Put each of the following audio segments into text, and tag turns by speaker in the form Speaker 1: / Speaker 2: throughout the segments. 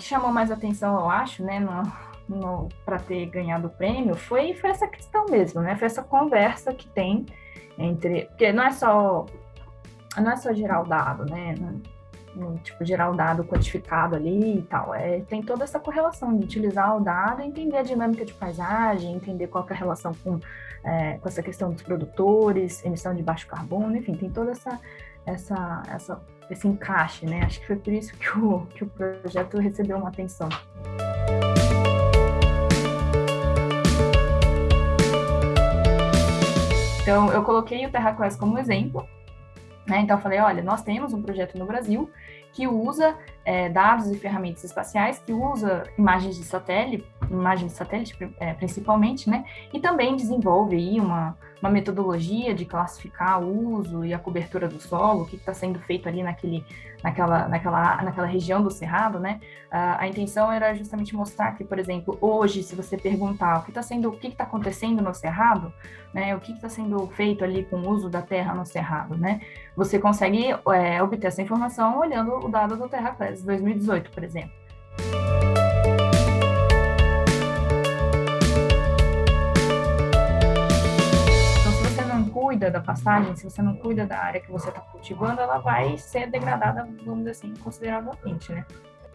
Speaker 1: que chamou mais atenção, eu acho, né, para ter ganhado o prêmio, foi, foi essa questão mesmo, né? Foi essa conversa que tem entre. Porque não é só. Não é só gerar o dado, né? no, tipo, gerar o dado quantificado ali e tal. É, tem toda essa correlação de utilizar o dado, entender a dinâmica de paisagem, entender qual é a relação com, é, com essa questão dos produtores, emissão de baixo carbono, enfim, tem toda essa, essa, essa, esse encaixe, né? Acho que foi por isso que o, que o projeto recebeu uma atenção. Então, eu coloquei o TerraQuest como exemplo, né? Então, falei, olha, nós temos um projeto no Brasil que usa é, dados e ferramentas espaciais, que usa imagens de satélite, imagens de satélite é, principalmente, né? E também desenvolve aí uma, uma metodologia de classificar o uso e a cobertura do solo, o que está sendo feito ali naquele, naquela, naquela, naquela região do cerrado, né? a intenção era justamente mostrar que, por exemplo, hoje, se você perguntar o que está sendo, o que está acontecendo no cerrado, né? O que está sendo feito ali com o uso da terra no cerrado, né? Você consegue é, obter essa informação olhando o dado do TerraClass 2018, por exemplo. Da pastagem, se você não cuida da área que você está cultivando, ela vai ser degradada, vamos dizer assim, consideravelmente, né?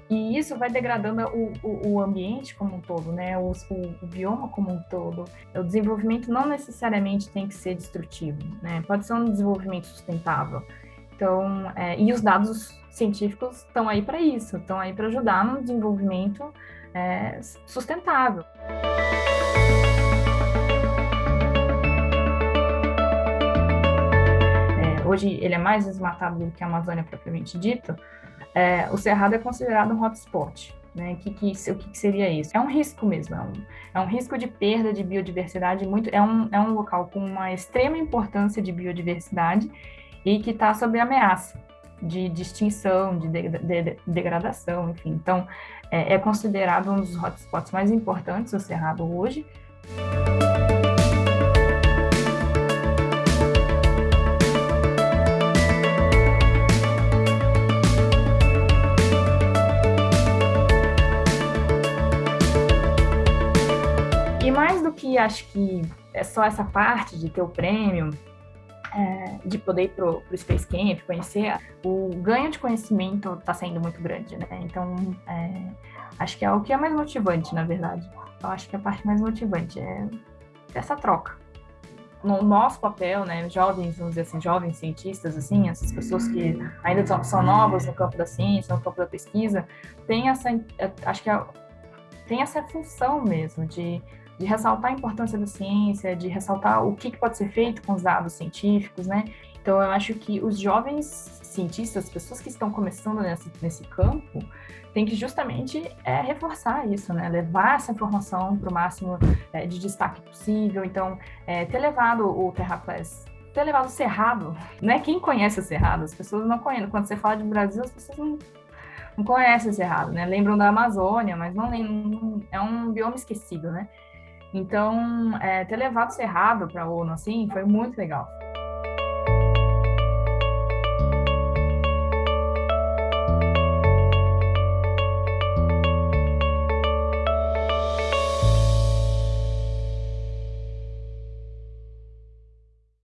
Speaker 1: E isso vai degradando o, o, o ambiente como um todo, né? O, o, bioma como um todo. O desenvolvimento não necessariamente tem que ser destrutivo, né? Pode ser um desenvolvimento sustentável. Então, é, e os dados científicos estão aí para isso, estão aí para ajudar no desenvolvimento é, sustentável. Hoje ele é mais desmatado do que a Amazônia propriamente dito, é, o Cerrado é considerado um hotspot. Né? Que, que, o que, que, seria isso? É um risco mesmo, é um, é um, risco de perda de biodiversidade, muito, é, um, é um local com uma extrema importância de biodiversidade e que está sob ameaça de, de extinção, de, de, de, degradação, enfim. Então, é, é considerado um dos hotspots mais importantes do Cerrado hoje. Que acho que é só essa parte de ter o prêmio, é, de poder ir para o Space Camp, conhecer, o ganho de conhecimento está sendo muito grande, né? Então, é, acho que é o que é mais motivante, na verdade. Eu acho que a parte mais motivante é essa troca. No nosso papel, né, jovens, vamos dizer assim, jovens cientistas, assim, essas pessoas que ainda são, são novas no campo da ciência, no campo da pesquisa, tem essa, acho que é, tem essa função mesmo de de ressaltar a importância da ciência, de ressaltar o que, que pode ser feito com os dados científicos, né? Então, eu acho que os jovens cientistas, pessoas que estão começando nesse, nesse campo, têm que justamente é, reforçar isso, né? Levar essa informação para o máximo é, de destaque possível. Então, é, ter levado o TerraClass ter levado o Cerrado, né? Quem conhece o Cerrado? As pessoas não conhecem. Quando você fala de Brasil, as pessoas não, não conhecem o Cerrado, né? Lembram da Amazônia, mas não, não é um bioma esquecido, né? Então, é, ter levado Cerrado para a ONU, assim, foi muito legal.